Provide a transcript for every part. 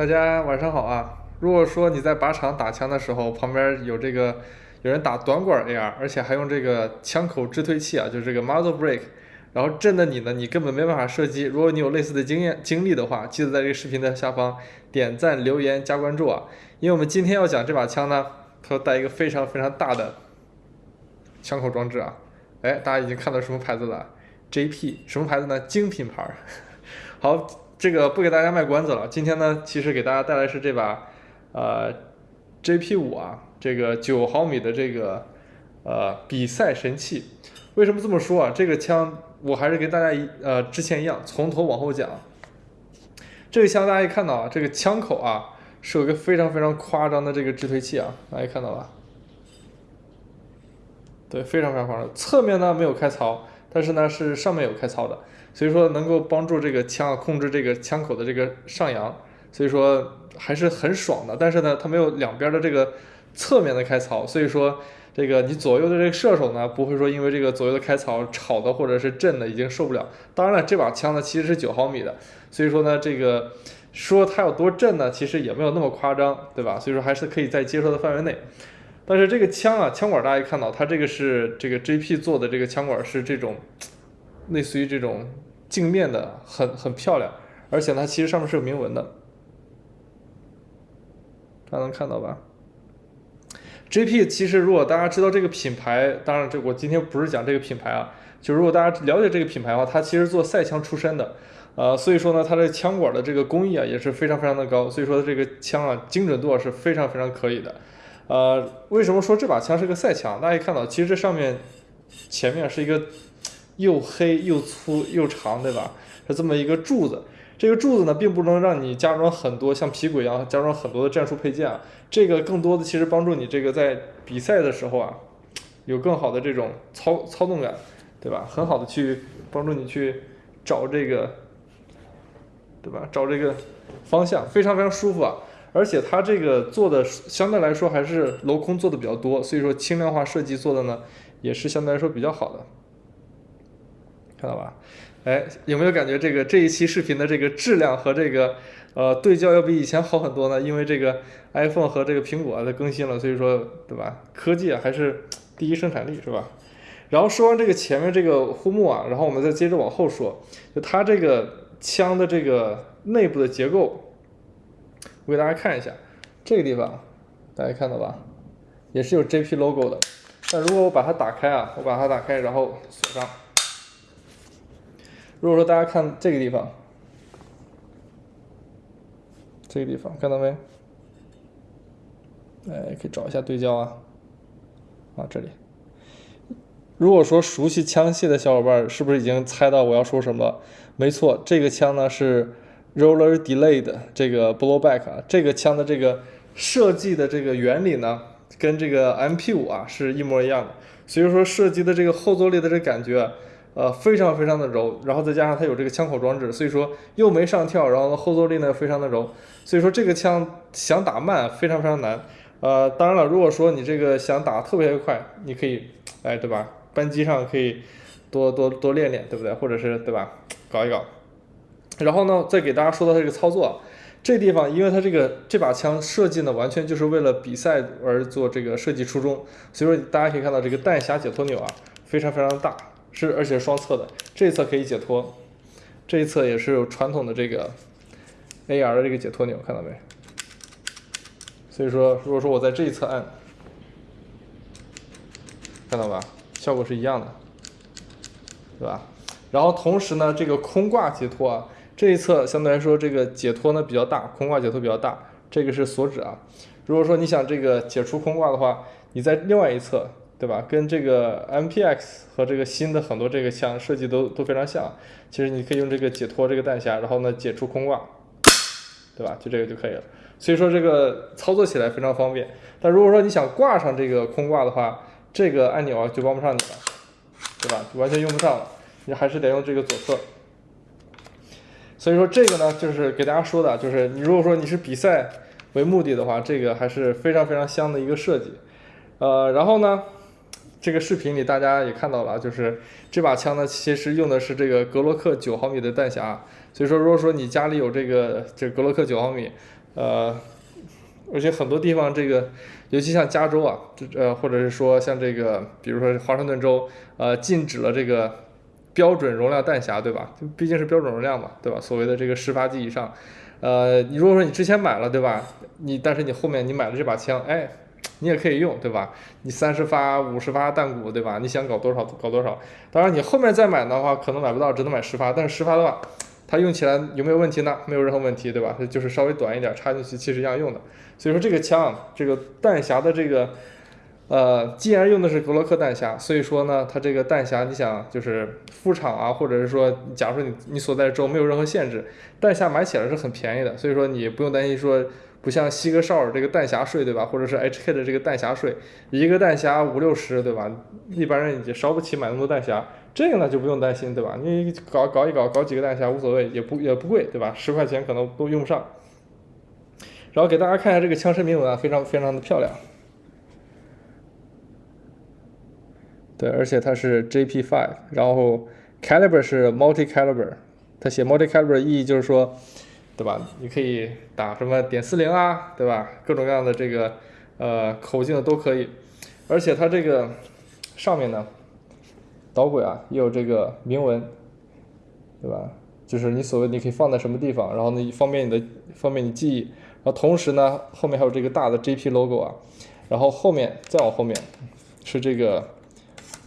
大家晚上好啊！如果说你在靶场打枪的时候，旁边有这个有人打短管 AR，而且还用这个枪口支推器啊，就是这个 muzzle brake，然后震的你呢，你根本没办法射击。如果你有类似的经验经历的话，记得在这个视频的下方点赞、留言、加关注啊！因为我们今天要讲这把枪呢，它带一个非常非常大的枪口装置啊！哎，大家已经看到什么牌子了？JP 什么牌子呢？精品牌。好。这个不给大家卖关子了，今天呢，其实给大家带来是这把，呃，JP 五啊，这个九毫米的这个呃比赛神器。为什么这么说啊？这个枪我还是跟大家一呃之前一样，从头往后讲。这个枪大家一看到啊，这个枪口啊是有个非常非常夸张的这个支推器啊，大家看到吧？对，非常非常夸张。侧面呢没有开槽，但是呢是上面有开槽的。所以说能够帮助这个枪控制这个枪口的这个上扬，所以说还是很爽的。但是呢，它没有两边的这个侧面的开槽，所以说这个你左右的这个射手呢，不会说因为这个左右的开槽吵的或者是震的已经受不了。当然了，这把枪呢其实是九毫米的，所以说呢这个说它有多震呢，其实也没有那么夸张，对吧？所以说还是可以在接受的范围内。但是这个枪啊，枪管大家看到，它这个是这个 JP 做的这个枪管是这种。类似于这种镜面的，很很漂亮，而且呢，其实上面是有铭文的，大家能看到吧？JP 其实如果大家知道这个品牌，当然这我今天不是讲这个品牌啊，就如果大家了解这个品牌的话，它其实做赛枪出身的，呃，所以说呢，它的枪管的这个工艺啊也是非常非常的高，所以说这个枪啊精准度是非常非常可以的，呃，为什么说这把枪是个赛枪？大家看到，其实这上面前面是一个。又黑又粗又长，对吧？是这么一个柱子。这个柱子呢，并不能让你加装很多像皮鬼一样加装很多的战术配件啊。这个更多的其实帮助你这个在比赛的时候啊，有更好的这种操操纵感，对吧？很好的去帮助你去找这个，对吧？找这个方向，非常非常舒服啊。而且它这个做的相对来说还是镂空做的比较多，所以说轻量化设计做的呢，也是相对来说比较好的。看到吧？哎，有没有感觉这个这一期视频的这个质量和这个呃对焦要比以前好很多呢？因为这个 iPhone 和这个苹果的更新了，所以说对吧？科技啊还是第一生产力是吧？然后说完这个前面这个护木啊，然后我们再接着往后说，就它这个枪的这个内部的结构，我给大家看一下，这个地方大家看到吧？也是有 JP logo 的。但如果我把它打开啊，我把它打开，然后锁上。如果说大家看这个地方，这个地方看到没？哎，可以找一下对焦啊，啊这里。如果说熟悉枪械的小伙伴，是不是已经猜到我要说什么？没错，这个枪呢是 Roller Delayed 这个 Blowback 啊，这个枪的这个设计的这个原理呢，跟这个 MP 五啊是一模一样的，所以说设计的这个后坐力的这感觉。呃，非常非常的柔，然后再加上它有这个枪口装置，所以说又没上跳，然后后坐力呢非常的柔，所以说这个枪想打慢非常非常难。呃，当然了，如果说你这个想打特别快，你可以，哎，对吧？扳机上可以多多多练练，对不对？或者是对吧？搞一搞。然后呢，再给大家说到这个操作，这地方因为它这个这把枪设计呢，完全就是为了比赛而做这个设计初衷，所以说大家可以看到这个弹匣解脱钮啊，非常非常大。是，而且双侧的，这一侧可以解脱，这一侧也是有传统的这个 AR 的这个解脱钮，看到没？所以说，如果说我在这一侧按，看到吧，效果是一样的，对吧？然后同时呢，这个空挂解脱啊，这一侧相对来说这个解脱呢比较大，空挂解脱比较大，这个是锁止啊。如果说你想这个解除空挂的话，你在另外一侧。对吧？跟这个 MPX 和这个新的很多这个枪设计都都非常像。其实你可以用这个解脱这个弹匣，然后呢解除空挂，对吧？就这个就可以了。所以说这个操作起来非常方便。但如果说你想挂上这个空挂的话，这个按钮啊就帮不上你了，对吧？就完全用不上了，你还是得用这个左侧。所以说这个呢，就是给大家说的，就是你如果说你是比赛为目的的话，这个还是非常非常香的一个设计。呃，然后呢？这个视频里大家也看到了，就是这把枪呢，其实用的是这个格洛克九毫米的弹匣。所以说，如果说你家里有这个这格洛克九毫米，呃，而且很多地方这个，尤其像加州啊，这呃，或者是说像这个，比如说华盛顿州，呃，禁止了这个标准容量弹匣，对吧？就毕竟是标准容量嘛，对吧？所谓的这个十发机以上，呃，你如果说你之前买了，对吧？你但是你后面你买了这把枪，哎，你也可以用，对吧？你三十发、五十发弹鼓，对吧？你想搞多少搞多少。当然你后面再买的话，可能买不到，只能买十发。但是十发的话，它用起来有没有问题呢？没有任何问题，对吧？它就是稍微短一点，插进去其实一样用的。所以说这个枪，这个弹匣的这个，呃，既然用的是格洛克弹匣，所以说呢，它这个弹匣，你想就是副厂啊，或者是说，假如说你你所在的州没有任何限制，弹匣买起来是很便宜的，所以说你不用担心说，不像西格绍尔这个弹匣税，对吧？或者是 HK 的这个弹匣税，一个弹匣五六十，对吧？一般人也烧不起买那么多弹匣。这个呢就不用担心，对吧？你搞搞一搞，搞几个弹匣无所谓，也不也不贵，对吧？十块钱可能都用不上。然后给大家看一下这个枪身铭文啊，非常非常的漂亮。对，而且它是 JP5，然后 caliber 是 multi caliber，它写 multi caliber 意义就是说，对吧？你可以打什么点四零啊，对吧？各种各样的这个呃口径的都可以，而且它这个上面呢。导轨啊，也有这个铭文，对吧？就是你所谓你可以放在什么地方，然后呢方便你的方便你记忆，然后同时呢后面还有这个大的 JP logo 啊，然后后面再往后面是这个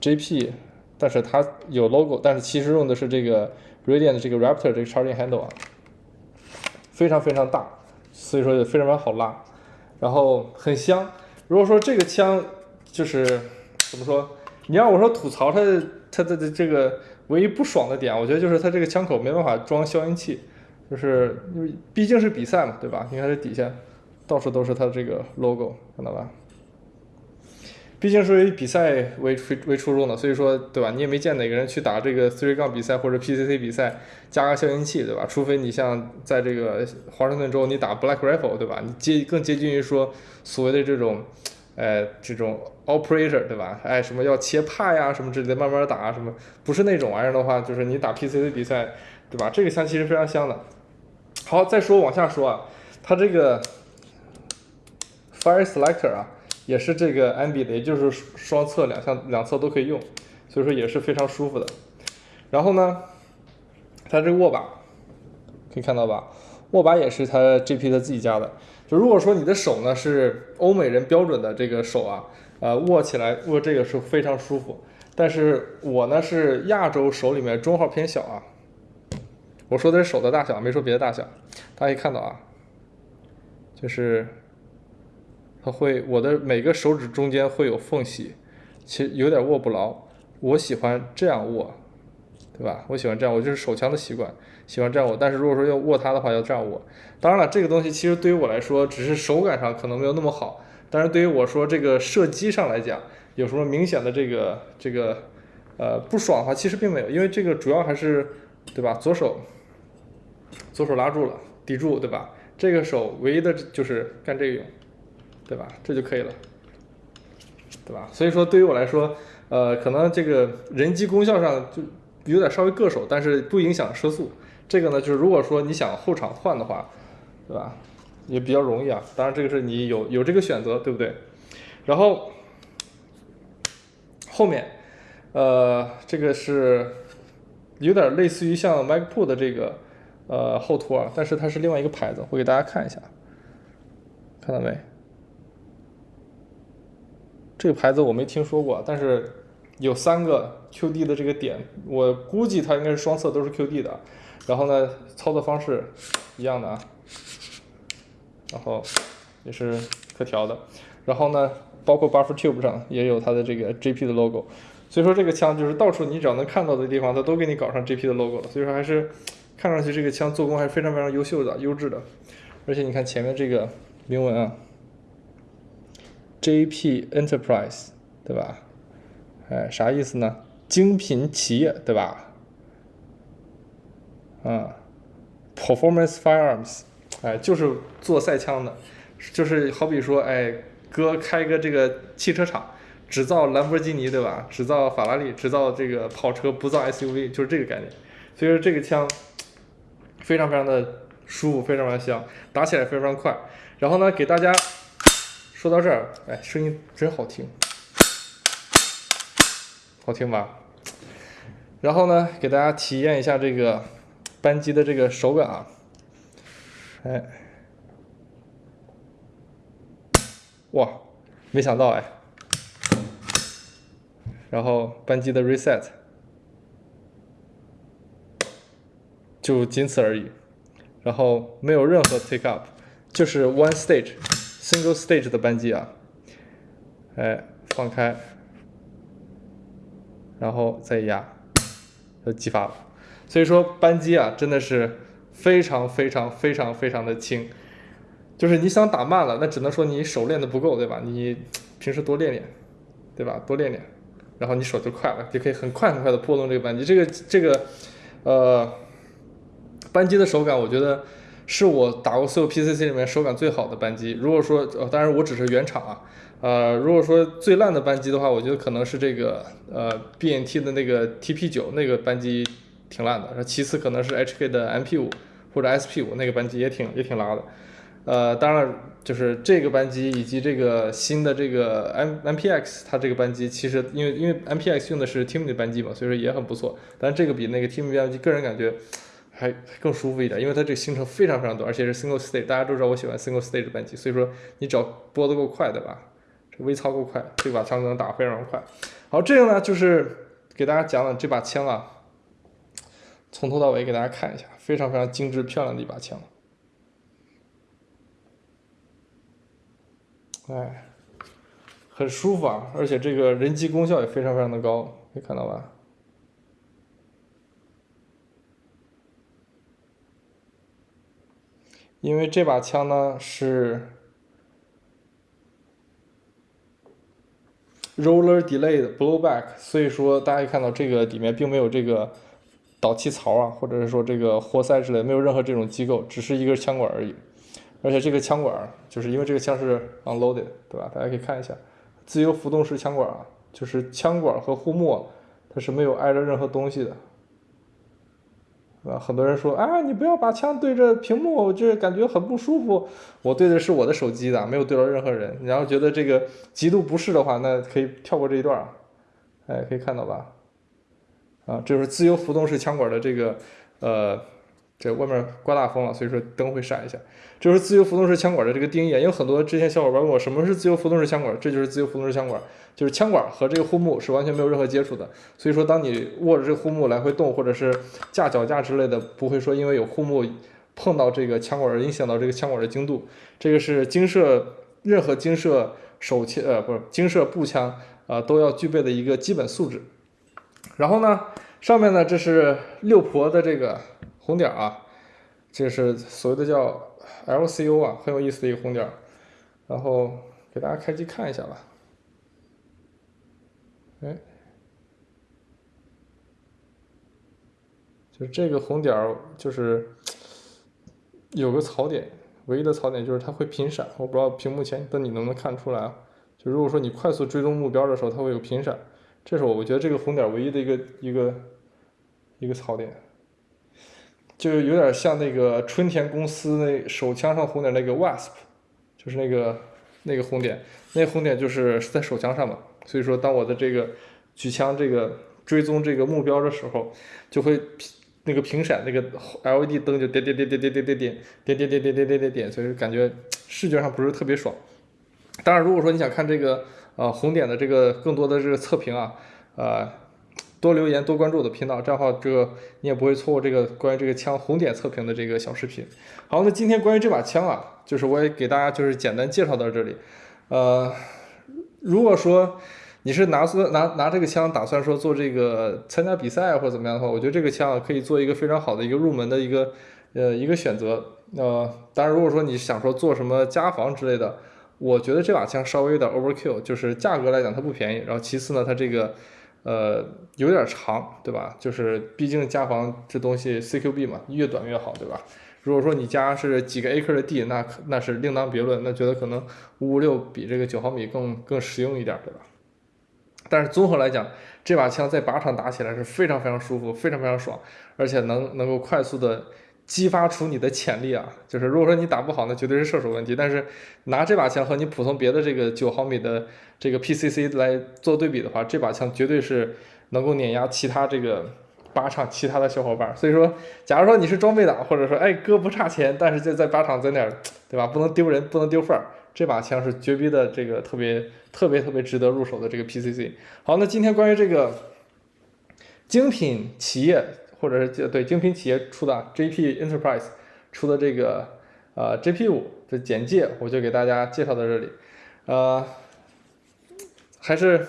JP，但是它有 logo，但是其实用的是这个 Radiant 的这个 Raptor 这个 charging handle 啊，非常非常大，所以说也非常非常好拉，然后很香。如果说这个枪就是怎么说？你让我说吐槽它，它的的这个唯一不爽的点，我觉得就是它这个枪口没办法装消音器，就是因为毕竟是比赛嘛，对吧？你看这底下到处都是它这个 logo，看到吧？毕竟是以比赛为为为初衷的，所以说，对吧？你也没见哪个人去打这个 three 杠比赛或者 PCC 比赛加个消音器，对吧？除非你像在这个华盛顿州你打 Black Rifle，对吧？你接更接近于说所谓的这种。哎，这种 operator 对吧？哎，什么要切派呀，什么之类的，慢慢打什么，不是那种玩意儿的话，就是你打 PCC 比赛，对吧？这个枪其实非常香的。好，再说往下说啊，它这个 fire selector 啊，也是这个 MB 的，也就是双侧两向两侧都可以用，所以说也是非常舒服的。然后呢，它这个握把可以看到吧？握把也是它 GP 的自己家的。就如果说你的手呢是欧美人标准的这个手啊，呃，握起来握这个是非常舒服。但是我呢是亚洲手里面中号偏小啊，我说的是手的大小，没说别的大小。大家可以看到啊，就是它会我的每个手指中间会有缝隙，其实有点握不牢。我喜欢这样握，对吧？我喜欢这样，我就是手枪的习惯。喜欢这样握，但是如果说要握它的话，要这样握。当然了，这个东西其实对于我来说，只是手感上可能没有那么好。但是对于我说这个射击上来讲，有什么明显的这个这个呃不爽的话，其实并没有，因为这个主要还是对吧？左手左手拉住了，抵住，对吧？这个手唯一的就是干这个用，对吧？这就可以了，对吧？所以说对于我来说，呃，可能这个人机功效上就有点稍微硌手，但是不影响射速。这个呢，就是如果说你想后场换的话，对吧？也比较容易啊。当然，这个是你有有这个选择，对不对？然后后面，呃，这个是有点类似于像 MacBook 的这个呃后托啊，但是它是另外一个牌子，我给大家看一下，看到没？这个牌子我没听说过，但是有三个 QD 的这个点，我估计它应该是双侧都是 QD 的。然后呢，操作方式一样的啊，然后也是可调的，然后呢，包括 buffer tube 上也有它的这个 JP 的 logo，所以说这个枪就是到处你只要能看到的地方，它都给你搞上 JP 的 logo 了，所以说还是看上去这个枪做工还是非常非常优秀的、优质的，而且你看前面这个铭文啊，JP Enterprise，对吧？哎，啥意思呢？精品企业，对吧？啊，Performance Firearms，哎，就是做赛枪的，就是好比说，哎，哥开个这个汽车厂，只造兰博基尼，对吧？只造法拉利，只造这个跑车，不造 SUV，就是这个概念。所以说这个枪非常非常的舒服，非常非常香，打起来非常快。然后呢，给大家说到这儿，哎，声音真好听，好听吧？然后呢，给大家体验一下这个扳机的这个手感啊，哎，哇，没想到哎，然后扳机的 reset 就仅此而已，然后没有任何 take up，就是 one stage single stage 的扳机啊，哎，放开，然后再压。就激发了，所以说扳机啊真的是非常非常非常非常的轻，就是你想打慢了，那只能说你手练的不够，对吧？你平时多练练，对吧？多练练，然后你手就快了，就可以很快很快的拨动这个扳机。这个这个呃扳机的手感，我觉得是我打过所有 PCC 里面手感最好的扳机。如果说呃，当然我只是原厂啊。呃，如果说最烂的扳机的话，我觉得可能是这个呃 BNT 的那个 TP9 那个扳机挺烂的。然后其次可能是 HK 的 MP5 或者 SP5 那个扳机也挺也挺拉的。呃，当然就是这个扳机以及这个新的这个 M MPX 它这个扳机其实因为因为 MPX 用的是 Timmy 的扳机嘛，所以说也很不错。但这个比那个 Timmy 扳机个人感觉还更舒服一点，因为它这个行程非常非常短，而且是 Single Stage。大家都知道我喜欢 Single Stage 的扳机，所以说你只要拨得够快，对吧？这微操够快，这把枪能打非常快。好，这个呢就是给大家讲讲这把枪啊，从头到尾给大家看一下，非常非常精致漂亮的一把枪。哎，很舒服啊，而且这个人机功效也非常非常的高，可以看到吧？因为这把枪呢是。Roller delayed blowback，所以说大家可以看到这个里面并没有这个导气槽啊，或者是说这个活塞之类，没有任何这种机构，只是一根枪管而已。而且这个枪管就是因为这个枪是 unloaded，对吧？大家可以看一下，自由浮动式枪管啊，就是枪管和护木它是没有挨着任何东西的。啊，很多人说，啊，你不要把枪对着屏幕，就是感觉很不舒服。我对的是我的手机的，没有对着任何人。然后觉得这个极度不适的话，那可以跳过这一段。哎，可以看到吧？啊，这是自由浮动式枪管的这个，呃。这外面刮大风了，所以说灯会闪一下。这是自由浮动式枪管的这个定义，也有很多之前小伙伴问我什么是自由浮动式枪管，这就是自由浮动式枪管，就是枪管和这个护木是完全没有任何接触的。所以说，当你握着这个护木来回动，或者是架脚架之类的，不会说因为有护木碰到这个枪管而影响到这个枪管的精度。这个是精射任何精射手枪呃不是精射步枪啊都要具备的一个基本素质。然后呢，上面呢这是六婆的这个。红点啊，这是所谓的叫 LCO 啊，很有意思的一个红点。然后给大家开机看一下吧。哎，就是这个红点儿，就是有个槽点，唯一的槽点就是它会频闪。我不知道屏幕前的你能不能看出来啊？就如果说你快速追踪目标的时候，它会有频闪，这是我我觉得这个红点唯一的一个一个一个槽点。就有点像那个春田公司那手枪上红点那个 wasp，就是那个那个红点，那红点就是在手枪上嘛。所以说，当我的这个举枪这个追踪这个目标的时候，就会那个屏闪，那个 LED 灯就点点点点点点点点点点点点点点点点，所以感觉视觉上不是特别爽。当然，如果说你想看这个呃红点的这个更多的这个测评啊，呃。多留言，多关注我的频道，这样的话，这个你也不会错过这个关于这个枪红点测评的这个小视频。好，那今天关于这把枪啊，就是我也给大家就是简单介绍到这里。呃，如果说你是拿说拿拿这个枪打算说做这个参加比赛或者怎么样的话，我觉得这个枪啊可以做一个非常好的一个入门的一个呃一个选择。呃，当然如果说你想说做什么家防之类的，我觉得这把枪稍微有点 overkill，就是价格来讲它不便宜，然后其次呢它这个。呃，有点长，对吧？就是毕竟家防这东西 CQB 嘛，越短越好，对吧？如果说你家是几个 acre 的地，那那是另当别论，那觉得可能五五六比这个九毫米更更实用一点，对吧？但是综合来讲，这把枪在靶场打起来是非常非常舒服，非常非常爽，而且能能够快速的激发出你的潜力啊！就是如果说你打不好，那绝对是射手问题。但是拿这把枪和你普通别的这个九毫米的这个 PCC 来做对比的话，这把枪绝对是能够碾压其他这个靶场其他的小伙伴。所以说，假如说你是装备党，或者说哎哥不差钱，但是就在靶场在那儿，对吧？不能丢人，不能丢份儿。这把枪是绝逼的，这个特别特别特别值得入手的这个 PCC。好，那今天关于这个精品企业或者是对精品企业出的 JP Enterprise 出的这个呃 JP 五的简介，我就给大家介绍到这里。呃，还是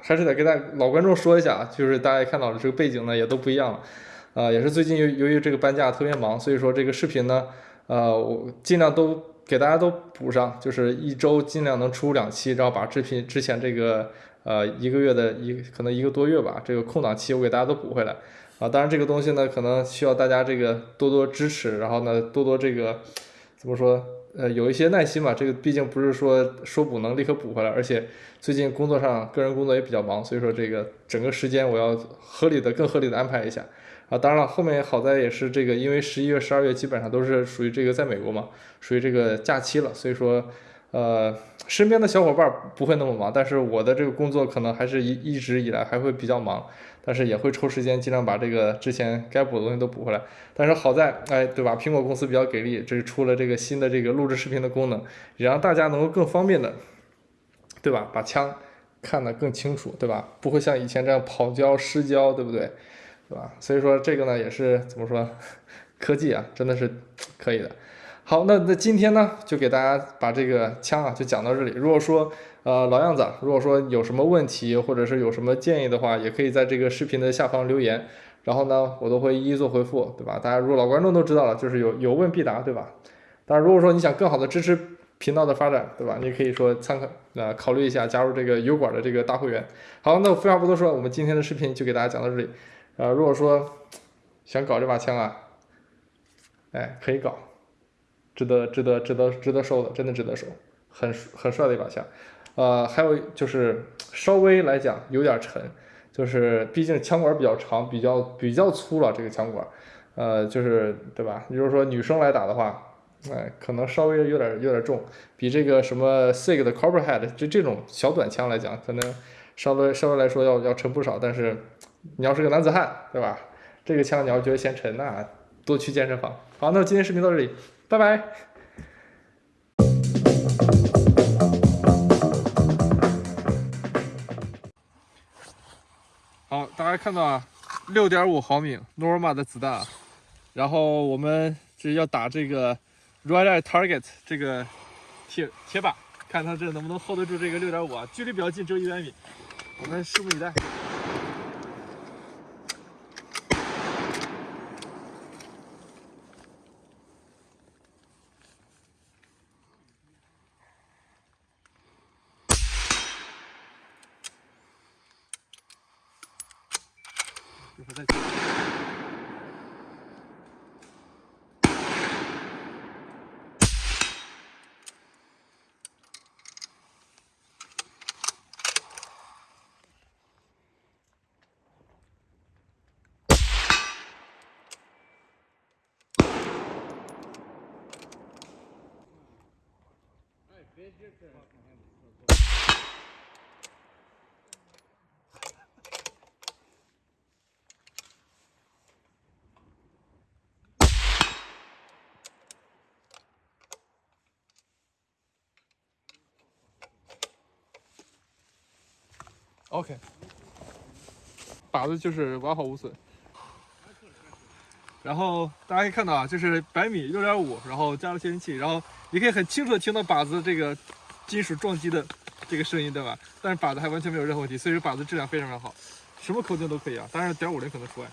还是得跟大老观众说一下啊，就是大家看到的这个背景呢也都不一样了。呃，也是最近由由于这个搬家特别忙，所以说这个视频呢，呃，我尽量都。给大家都补上，就是一周尽量能出两期，然后把视频之前这个呃一个月的一可能一个多月吧，这个空档期我给大家都补回来啊。当然这个东西呢，可能需要大家这个多多支持，然后呢多多这个怎么说呃有一些耐心吧。这个毕竟不是说说补能立刻补回来，而且最近工作上个人工作也比较忙，所以说这个整个时间我要合理的更合理的安排一下。啊，当然了，后面好在也是这个，因为十一月、十二月基本上都是属于这个在美国嘛，属于这个假期了，所以说，呃，身边的小伙伴不会那么忙，但是我的这个工作可能还是一一直以来还会比较忙，但是也会抽时间尽量把这个之前该补的东西都补回来。但是好在，哎，对吧？苹果公司比较给力，这是出了这个新的这个录制视频的功能，也让大家能够更方便的，对吧？把枪看得更清楚，对吧？不会像以前这样跑焦失焦，对不对？对吧？所以说这个呢也是怎么说，科技啊真的是可以的。好，那那今天呢就给大家把这个枪啊就讲到这里。如果说呃老样子，如果说有什么问题或者是有什么建议的话，也可以在这个视频的下方留言，然后呢我都会一一做回复，对吧？大家如果老观众都知道了，就是有有问必答，对吧？当然如果说你想更好的支持频道的发展，对吧？你可以说参考呃考虑一下加入这个油管的这个大会员。好，那我废话不多说，我们今天的视频就给大家讲到这里。呃，如果说 想搞这把枪啊，哎，可以搞，值得值得值得值得收的，真的值得收，很很帅的一把枪。呃，还有就是稍微来讲有点沉，就是毕竟枪管比较长，比较比较粗了这个枪管，呃，就是对吧？你就是说女生来打的话，哎，可能稍微有点有点重，比这个什么 SIG 的 Copperhead 就这种小短枪来讲，可能稍微稍微来说要要沉不少，但是。你要是个男子汉，对吧？这个枪你要觉得嫌沉，那多去健身房。好，那今天视频到这里，拜拜。家看到啊，六点五毫米 Norma 的子弹，然后我们这要打这个 Rider Target 这个铁铁板，看它这能不能 hold 得住这个六点五啊？距离比较近，只有一百米，我们拭目以待。Big difference. OK，靶子就是完好无损。然后大家可以看到啊，就是百米六点五，然后加了窃听器，然后你可以很清楚的听到靶子这个金属撞击的这个声音，对吧？但是靶子还完全没有任何问题，所以说靶子质量非常非常好，什么口径都可以啊，当然点五零可能除外。